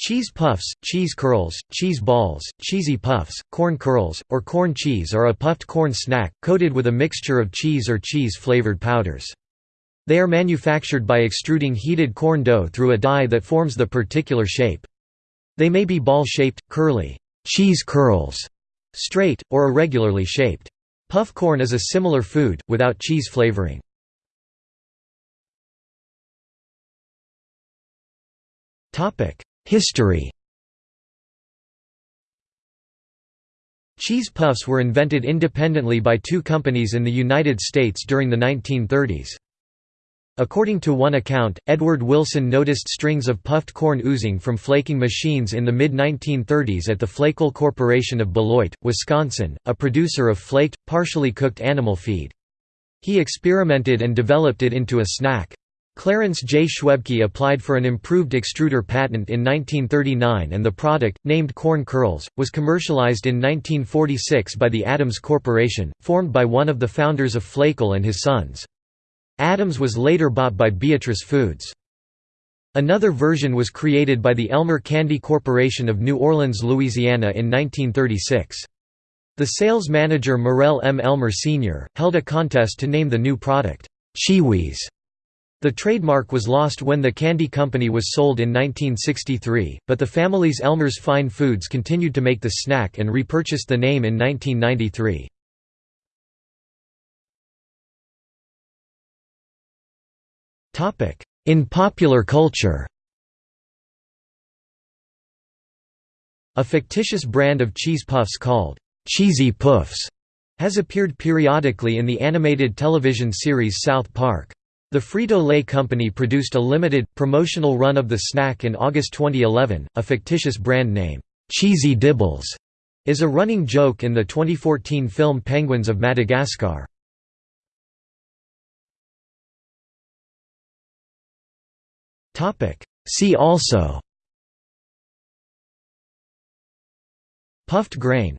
Cheese puffs, cheese curls, cheese balls, cheesy puffs, corn curls, or corn cheese are a puffed corn snack, coated with a mixture of cheese or cheese-flavored powders. They are manufactured by extruding heated corn dough through a die that forms the particular shape. They may be ball-shaped, curly cheese curls, straight, or irregularly shaped. Puff corn is a similar food, without cheese flavoring. History Cheese puffs were invented independently by two companies in the United States during the 1930s. According to one account, Edward Wilson noticed strings of puffed corn oozing from flaking machines in the mid-1930s at the Flakall Corporation of Beloit, Wisconsin, a producer of flaked, partially cooked animal feed. He experimented and developed it into a snack. Clarence J. Schwebke applied for an improved extruder patent in 1939 and the product, named Corn Curls, was commercialized in 1946 by the Adams Corporation, formed by one of the founders of Flakall and his sons. Adams was later bought by Beatrice Foods. Another version was created by the Elmer Candy Corporation of New Orleans, Louisiana in 1936. The sales manager Morrell M. Elmer Sr., held a contest to name the new product, CheeWees. The trademark was lost when the candy company was sold in 1963, but the family's Elmer's Fine Foods continued to make the snack and repurchased the name in 1993. In popular culture A fictitious brand of cheese puffs called, "'Cheesy Puffs' has appeared periodically in the animated television series South Park. The Frito-Lay Company produced a limited, promotional run of the snack in August 2011. A fictitious brand name, Cheesy Dibbles, is a running joke in the 2014 film Penguins of Madagascar. See also Puffed grain